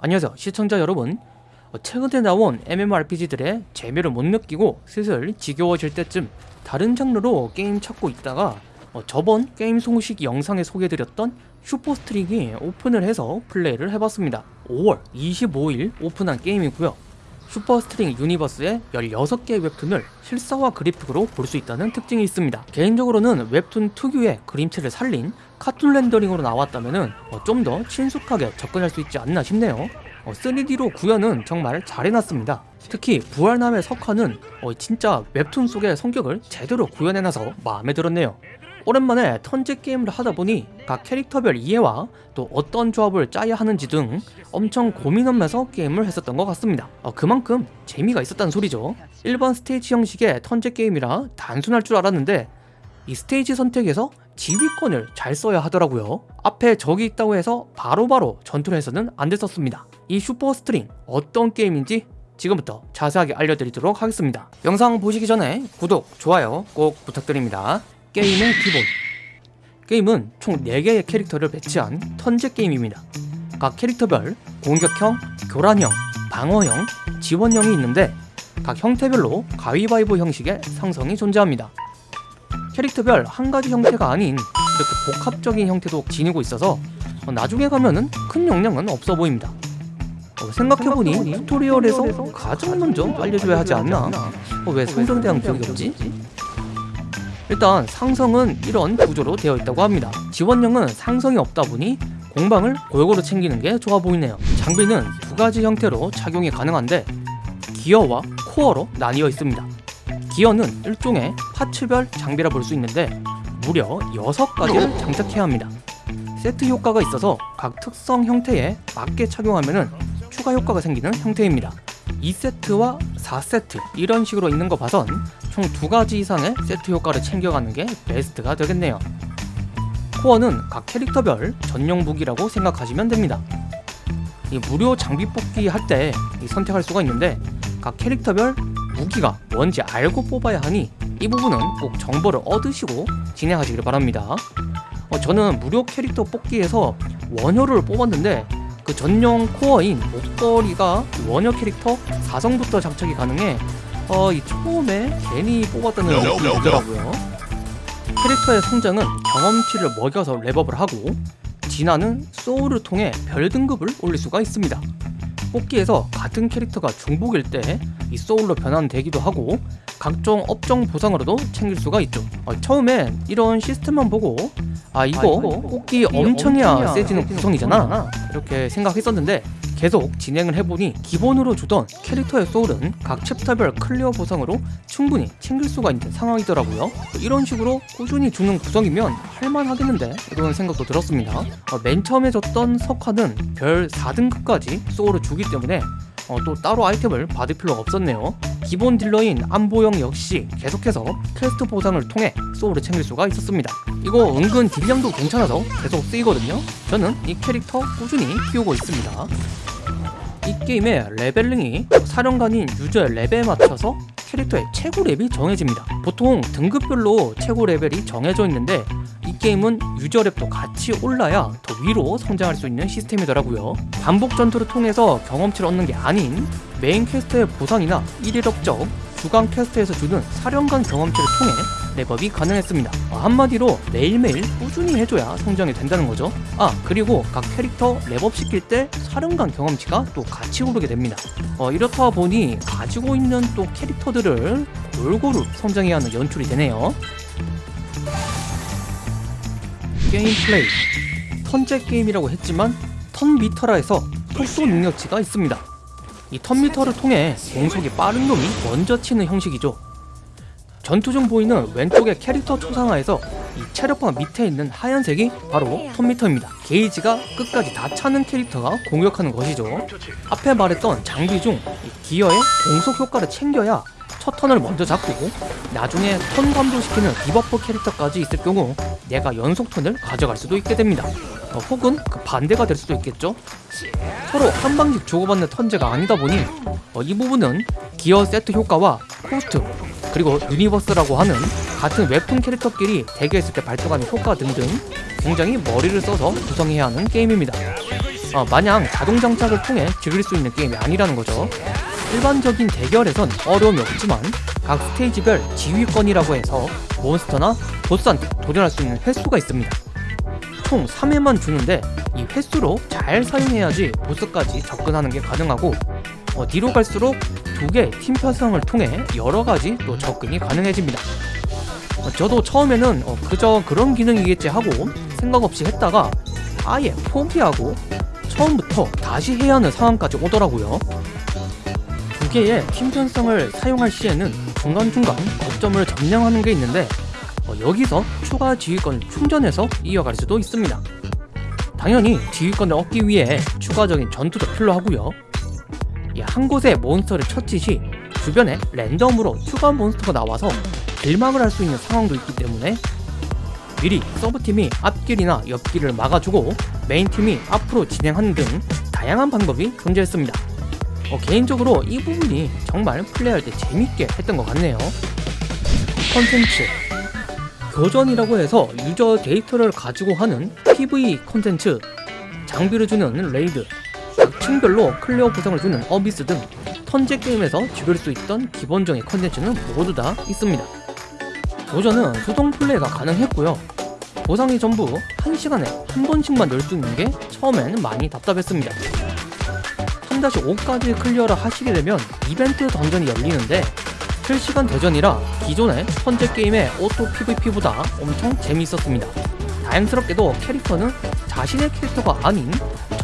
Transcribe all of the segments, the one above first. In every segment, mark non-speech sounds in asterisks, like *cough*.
안녕하세요. 시청자 여러분. 어, 최근에 나온 MMORPG들의 재미를 못 느끼고 슬슬 지겨워질 때쯤 다른 장르로 게임 찾고 있다가 어, 저번 게임 소식 영상에 소개해드렸던 슈퍼스트링이 오픈을 해서 플레이를 해봤습니다. 5월 25일 오픈한 게임이고요 슈퍼스트링 universe의 16개의 웹툰을 실사화 그래픽으로 볼 수 있다는 특징이 있습니다. 개인적으로는 웹툰 특유의 그림체를 살린 카툰 렌더링으로 나왔다면 좀 더 친숙하게 접근할 수 있지 않나 싶네요. 어, 3D로 구현은 정말 잘 해놨습니다. 특히 부활남의 석화는 어, 진짜 웹툰 속의 성격을 제대로 구현해놔서 마음에 들었네요 오랜만에 턴제 게임을 하다보니 각 캐릭터별 이해와 또 어떤 조합을 짜야 하는지 등 엄청 고민하면서 게임을 했었던 것 같습니다. 어, 그만큼 재미가 있었다는 소리죠. 일반 스테이지 형식의 턴제 게임이라 단순할 줄 알았는데 이 스테이지 선택에서 지휘권을 잘 써야 하더라고요. 앞에 적이 있다고 해서 바로바로 바로 전투를 해서는 안 됐었습니다. 이 슈퍼스트링 어떤 게임인지 지금부터 자세하게 알려드리도록 하겠습니다. 영상 보시기 전에 구독, 좋아요 꼭 부탁드립니다 게임의 기본. 게임은 총 4개의 캐릭터를 배치한 turn제 게임입니다. 각 캐릭터별 공격형, 교란형, 방어형, 지원형이 있는데 각 형태별로 가위바위보 형식의 상성이 존재합니다. 캐릭터별 한 가지 형태가 아닌 이렇게 복합적인 형태도 지니고 있어서 나중에 가면은 큰 영향은 없어 보입니다. 어, 생각해보니 튜토리얼에서 가장 먼저 알려줘야 하지 않나? 어, 왜 성전대왕 기억이 없지? 일단 상성은 이런 구조로 되어 있다고 합니다. 지원형은 상성이 없다 보니 공방을 골고루 챙기는 게 좋아 보이네요. 장비는 두 가지 형태로 착용이 가능한데 기어와 코어로 나뉘어 있습니다. 기어는 일종의 파츠별 장비라 볼 수 있는데 무려 6가지를 장착해야 합니다. 세트 효과가 있어서 각 특성 형태에 맞게 착용하면 추가 효과가 생기는 형태입니다. 2세트와 4세트 이런 식으로 있는 거 봐선 총 두 가지 이상의 세트 효과를 챙겨가는 게 베스트가 되겠네요. 코어는 각 캐릭터별 전용 무기라고 생각하시면 됩니다. 이 무료 장비 뽑기 할 때 선택할 수가 있는데 각 캐릭터별 무기가 뭔지 알고 뽑아야 하니 이 부분은 꼭 정보를 얻으시고 진행하시길 바랍니다. 어, 저는 무료 캐릭터 뽑기에서 원효를 뽑았는데 그 전용 코어인 목걸이가 원효 캐릭터 4성부터 장착이 가능해 어, 이 처음에 괜히 뽑았다는 느낌이 들더라고요. 캐릭터의 성장은 경험치를 먹여서 랩업을 하고 진화는 soul을 통해 별 등급을 올릴 수가 있습니다. 뽑기에서 같은 캐릭터가 중복일 때 이 soul로 변환되기도 하고 각종 업적 보상으로도 챙길 수가 있죠. 어, 처음엔 이런 시스템만 보고 아 이거, 아, 이거 뽑기 엄청 해야 세지는 구성이잖아. 이렇게 생각했었는데 계속 진행을 해보니 기본으로 주던 캐릭터의 soul은 각 chapter별 clear 보상으로 충분히 챙길 수가 있는 상황이더라고요. 이런 식으로 꾸준히 주는 구성이면 할만하겠는데? 이런 생각도 들었습니다. 어, 맨 처음에 줬던 석화는 별 4등급까지 soul을 주기 때문에 어, 또 따로 아이템을 받을 필요가 없었네요. 기본 딜러인 안보영 역시 계속해서 퀘스트 보상을 통해 soul을 챙길 수가 있었습니다. 이거 은근 딜량도 괜찮아서 계속 쓰이거든요. 저는 이 캐릭터 꾸준히 키우고 있습니다 이 게임의 leveling이 사령관인 유저의 레벨에 맞춰서 캐릭터의 최고 렙이 정해집니다. 보통 등급별로 최고 레벨이 정해져 있는데 이 게임은 유저 렙도 같이 올라야 더 위로 성장할 수 있는 시스템이더라고요. 반복 전투를 통해서 경험치를 얻는 게 아닌 main quest의 보상이나 1일 업적, 주간 quest에서 주는 사령관 경험치를 통해 렙업이 가능했습니다. 어, 한마디로 매일매일 꾸준히 해줘야 성장이 된다는 거죠. 아 그리고 각 캐릭터 렙업 시킬 때 사령관 경험치가 또 같이 오르게 됩니다. 어, 이렇다 보니 가지고 있는 또 캐릭터들을 골고루 성장해야 하는 연출이 되네요. 게임 플레이. turn제 게임이라고 했지만 turn meter라 해서 속도 능력치가 있습니다. 이 turn meter를 통해 공속이 빠른 놈이 먼저 치는 형식이죠 전투 중 보이는 왼쪽의 캐릭터 초상화에서 이 체력bar 밑에 있는 하얀색이 바로 turn meter입니다. 게이지가 끝까지 다 차는 캐릭터가 공격하는 것이죠. 앞에 말했던 장비 중 기어의 공속 효과를 챙겨야 첫 turn을 먼저 잡고 나중에 turn 감소시키는 debuff 캐릭터까지 있을 경우 내가 연속 turn을 가져갈 수도 있게 됩니다. 어, 혹은 그 반대가 될 수도 있겠죠? 서로 한 방씩 주고받는 turn제가 아니다 보니 어, 이 부분은 기어 세트 효과와 cost 그리고 universe라고 하는 같은 웹툰 캐릭터끼리 대결했을 때 발동하는 효과 등등 굉장히 머리를 써서 구성해야 하는 게임입니다 어, 마냥 자동 장착을 통해 즐길 수 있는 게임이 아니라는 거죠. 일반적인 대결에선 어려움이 없지만 각 스테이지별 지휘권이라고 해서 몬스터나 보스한테 도전할 수 있는 횟수가 있습니다. 총 3회만 주는데 이 횟수로 잘 사용해야지 보스까지 접근하는 게 가능하고 어, 뒤로 갈수록 두개팀 편성을 통해 여러 가지 또 접근이 가능해집니다. 어, 저도 처음에는 어, 그저 그런 기능이겠지 하고 생각 없이 했다가 아예 포기하고 처음부터 다시 해야 하는 상황까지 오더라고요. 두 개의 팀 편성을 사용할 시에는 중간중간 거점을 점령하는 게 있는데 어, 여기서 추가 지휘권을 충전해서 이어갈 수도 있습니다. 당연히 지휘권을 얻기 위해 추가적인 전투도 필요하고요. 이한 곳에 몬스터를 처치 시 주변에 랜덤으로 추가 몬스터가 나와서 길막을 할 수 있는 상황도 있기 때문에 미리 sub팀이 앞길이나 옆길을 막아주고 main팀이 앞으로 진행하는 등 다양한 방법이 존재했습니다. 어, 개인적으로 이 부분이 정말 플레이할 때 재밌게 했던 것 같네요. 컨텐츠 교전이라고 해서 유저 데이터를 가지고 하는 PVP 콘텐츠 장비를 주는 raid 각 층별로 clear 보상을 주는 abyss 등 turn제 게임에서 즐길 수 있던 기본적인 컨텐츠는 모두 다 있습니다. 교전은 수동 플레이가 가능했고요. 보상이 전부 1시간에 한 번씩만 열 수 있는 게 처음엔 많이 답답했습니다. 3-5까지 clear를 하시게 되면 이벤트 dungeon이 열리는데 실시간 대전이라 기존의 현재 게임의 auto PVP보다 엄청 재미있었습니다. 다행스럽게도 캐릭터는 자신의 캐릭터가 아닌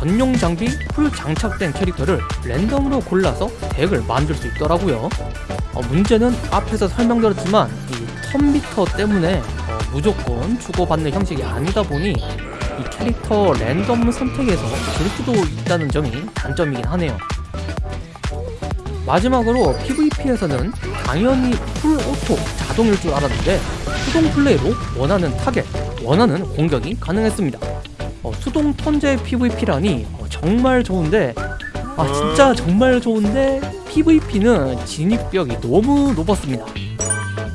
전용 장비 full 장착된 캐릭터를 랜덤으로 골라서 deck을 만들 수 있더라고요. 어, 문제는 앞에서 설명드렸지만 이 turn meter 때문에 어, 무조건 주고받는 형식이 아니다 보니 이 캐릭터 랜덤 선택에서 질 수도 있다는 점이 단점이긴 하네요. 마지막으로 PVP에서는 당연히 full auto 자동일 줄 알았는데 수동 플레이로 원하는 타겟, 원하는 공격이 가능했습니다. 어, 수동 턴제 PVP라니 어, 정말 좋은데 아 진짜 정말 좋은데 PVP는 진입벽이 너무 높았습니다.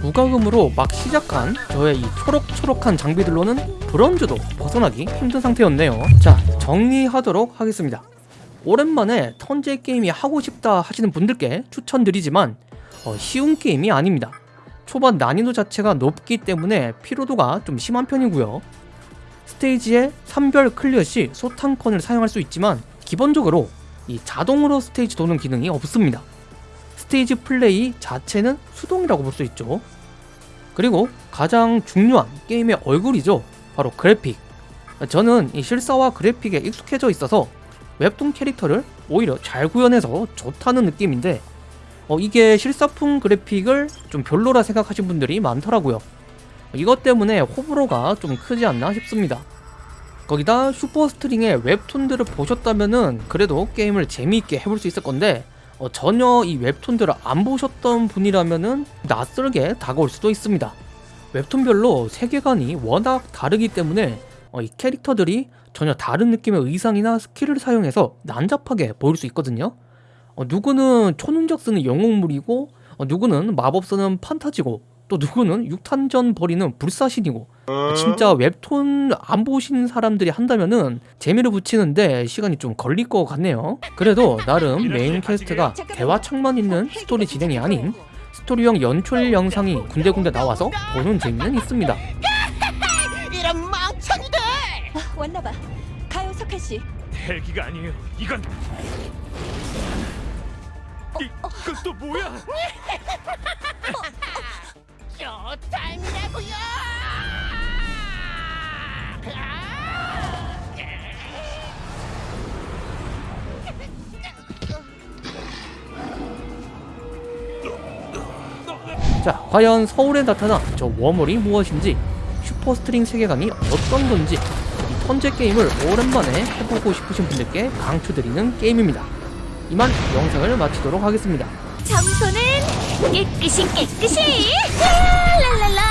무과금으로 막 시작한 저의 이 초록초록한 장비들로는 브론즈도 벗어나기 힘든 상태였네요. 자 정리하도록 하겠습니다. 오랜만에 턴제 게임이 하고 싶다 하시는 분들께 추천드리지만 어, 쉬운 게임이 아닙니다. 초반 난이도 자체가 높기 때문에 피로도가 좀 심한 편이고요. 스테이지의 3별 clear 시 소탕권을 사용할 수 있지만 기본적으로 이 자동으로 스테이지 도는 기능이 없습니다. 스테이지 플레이 자체는 수동이라고 볼 수 있죠. 그리고 가장 중요한 게임의 얼굴이죠. 바로 그래픽. 저는 이 실사화 그래픽에 익숙해져 있어서 웹툰 캐릭터를 오히려 잘 구현해서 좋다는 느낌인데 어, 이게 실사풍 그래픽을 좀 별로라 생각하신 분들이 많더라고요. 이것 때문에 호불호가 좀 크지 않나 싶습니다. 거기다 슈퍼스트링의 웹툰들을 보셨다면은 그래도 게임을 재미있게 해볼 수 있을 건데 어, 전혀 이 웹툰들을 안 보셨던 분이라면은 낯설게 다가올 수도 있습니다. 웹툰별로 세계관이 워낙 다르기 때문에 어, 이 캐릭터들이 전혀 다른 느낌의 의상이나 스킬을 사용해서 난잡하게 보일 수 있거든요. 어, 누구는 초능력 쓰는 영웅물이고 어, 누구는 마법 쓰는 판타지고 또 누구는 육탄전 벌이는 불사신이고 진짜 웹툰 안 보신 사람들이 한다면은 재미를 붙이는데 시간이 좀 걸릴 것 같네요. 그래도 나름 main quest가 대화창만 있는 스토리 진행이 아닌 스토리형 연출 영상이 군데군데 나와서 보는 재미는 있습니다. 이런 멍청이들! 왔나봐. 가요 석한 씨. 헬기가 아니에요. 이건 이건 또 뭐야? *laughs* 과연 서울에 나타난 저 워멀이 무엇인지 슈퍼스트링 세계관이 어떤 건지 이 turn제 게임을 오랜만에 해보고 싶으신 분들께 강추드리는 게임입니다. 이만 영상을 마치도록 하겠습니다. 청소는 깨끗이 깨끗이. 라라라라라.